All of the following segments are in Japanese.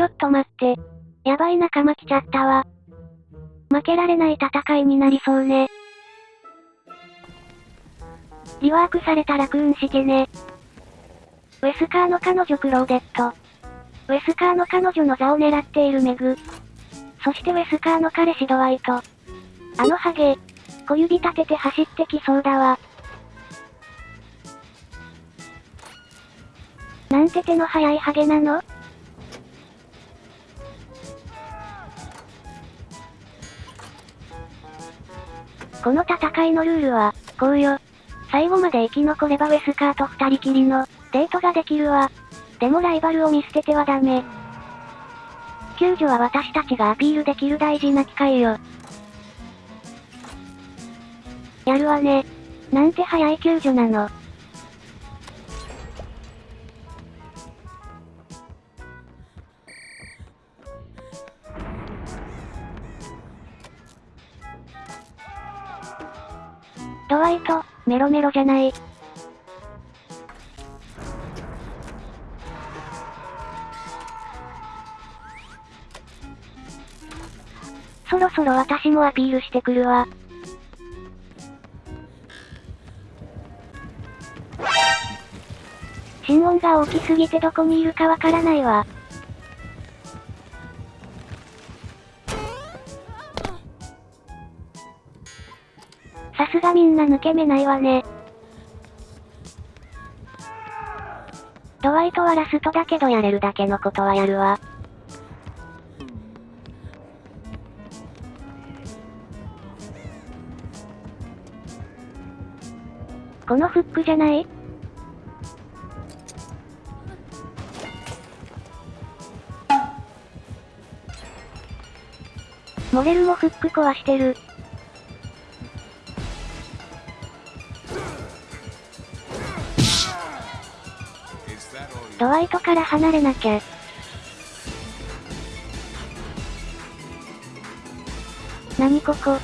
ちょっと待って。やばい仲間来ちゃったわ。負けられない戦いになりそうね。リワークされたラクーンしてね。ウェスカーの彼女クローデット。ウェスカーの彼女の座を狙っているメグ。そしてウェスカーの彼氏ドワイト。あのハゲ。小指立てて走ってきそうだわ。なんて手の速いハゲなの？この戦いのルールは、こうよ。最後まで生き残ればウェスカーと二人きりの、デートができるわ。でもライバルを見捨ててはダメ。救助は私たちがアピールできる大事な機会よ。やるわね。なんて早い救助なの。イト、メロメロじゃない。そろそろ私もアピールしてくるわ。心音が大きすぎてどこにいるかわからないわ。さすがみんな抜け目ないわね。ドワイトはラストだけどやれるだけのことはやるわ。このフックじゃない？モレルもフック壊してる。ドワイトから離れなきゃ。何ここ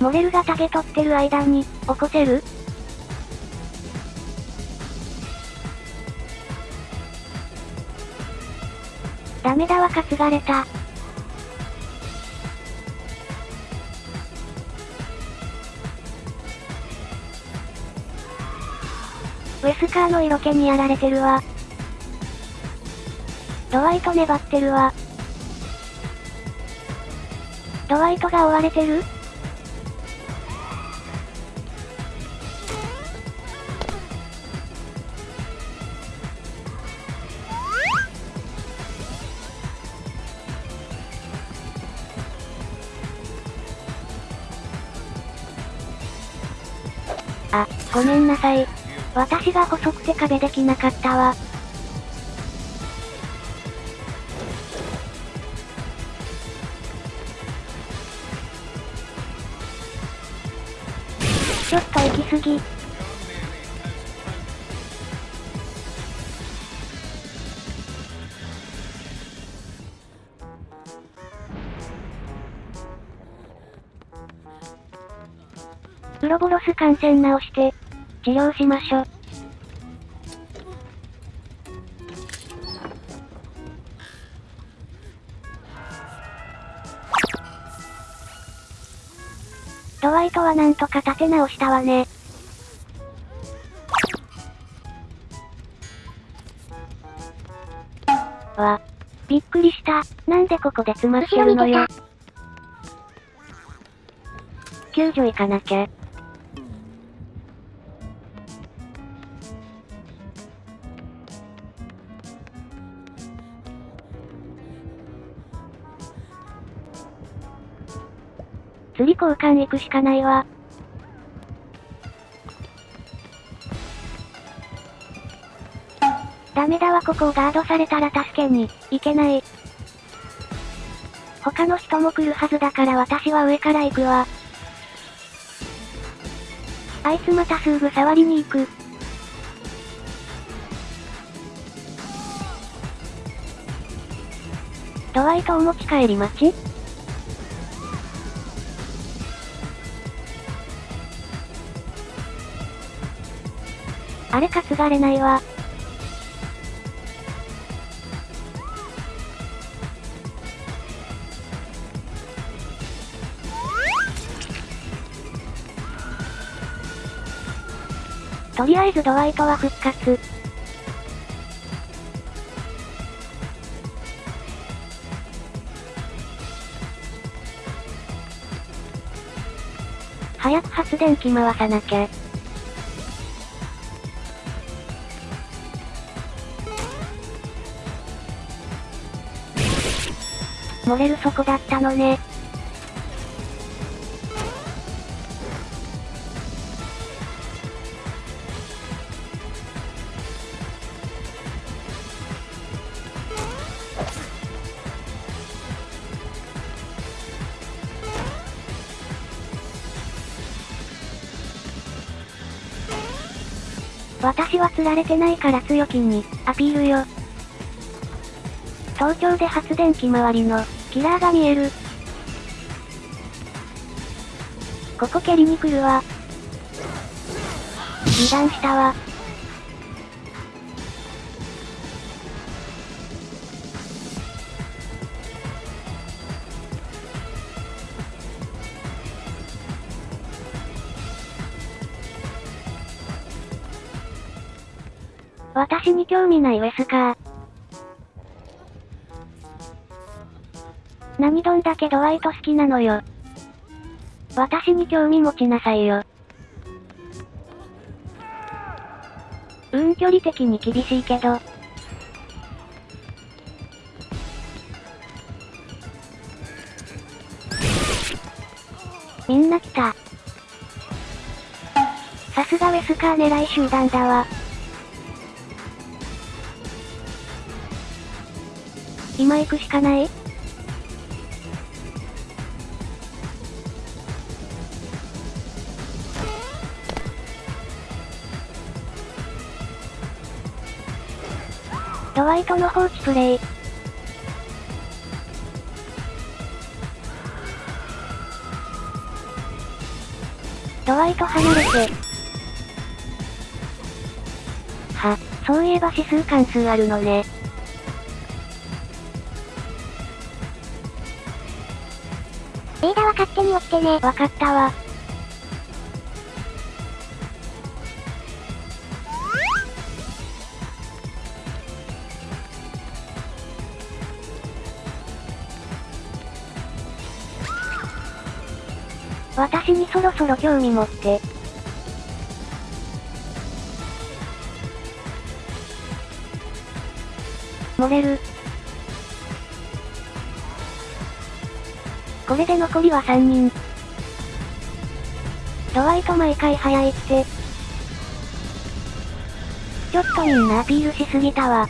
モレルがタゲ取ってる間に、起こせる？ダメだわ担がれた。カーの色気にやられてるわ。ドワイト粘ってるわ。ドワイトが追われてる？あ、ごめんなさい。私が細くて壁できなかったわ。ちょっと行き過ぎ。ウロボロス感染直して、治療しましょ。ドワイトはなんとか立て直したわね。わ。びっくりした。なんでここで詰まってるのよ。救助行かなきゃ。釣り交換行くしかないわ。ダメだわここをガードされたら助けに、行けない。他の人も来るはずだから私は上から行くわ。あいつまたすぐ触りに行く。ドワイトお持ち帰り待ち？あれ担がれないわ。とりあえずドワイトは復活。早く発電機回さなきゃ。漏れるそこだったのね。私は釣られてないから強気に、アピールよ。東京で発電機周りの、キラーが見える。ここ蹴りに来るわ。油断したわ。私に興味ないウェスカー。どんだけドワイト好きなのよ。私に興味持ちなさいよ。うん、距離的に厳しいけど。みんな来た。さすがウェスカー狙い集団だわ。今行くしかない？ワイトの放置プレイ。ドワイト離れて。は、そういえば指数関数あるのね。レーダーは勝手に起きてね。わかったわ。私にそろそろ興味持って。漏れる。これで残りは3人。ドワイト毎回早いって。ちょっとみんなアピールしすぎたわ。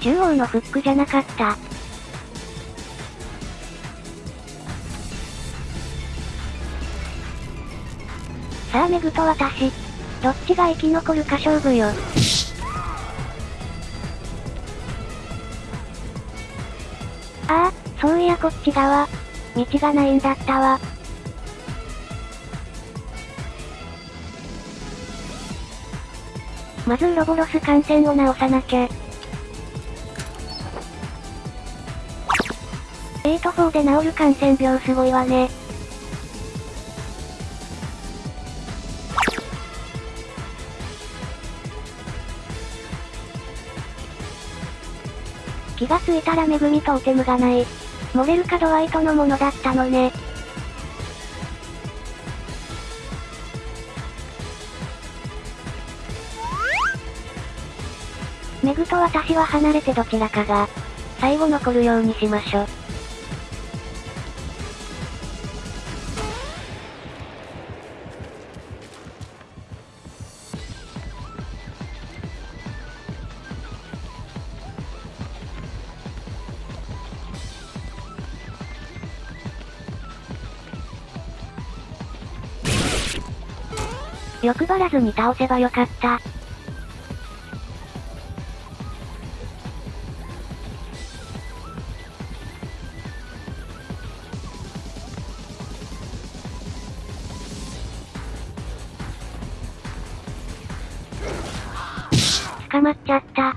中央のフックじゃなかった。さあメグと私。どっちが生き残るか勝負よ。ああ、そういやこっち側。道がないんだったわ。まずウロボロス感染を直さなきゃ。8-4で治る感染病すごいわね。気がついたら恵みトーテムがない。漏れるかドワイトのものだったのね。メグと私は離れてどちらかが、最後残るようにしましょ。欲張らずに倒せばよかった。捕まっちゃった。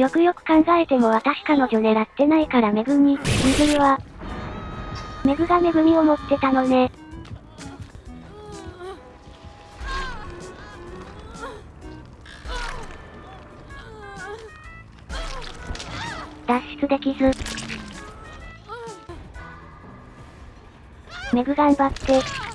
よくよく考えても私彼女狙ってないからめぐに、譲るは。めぐがめぐみを持ってたのね。できず。メグ頑張って。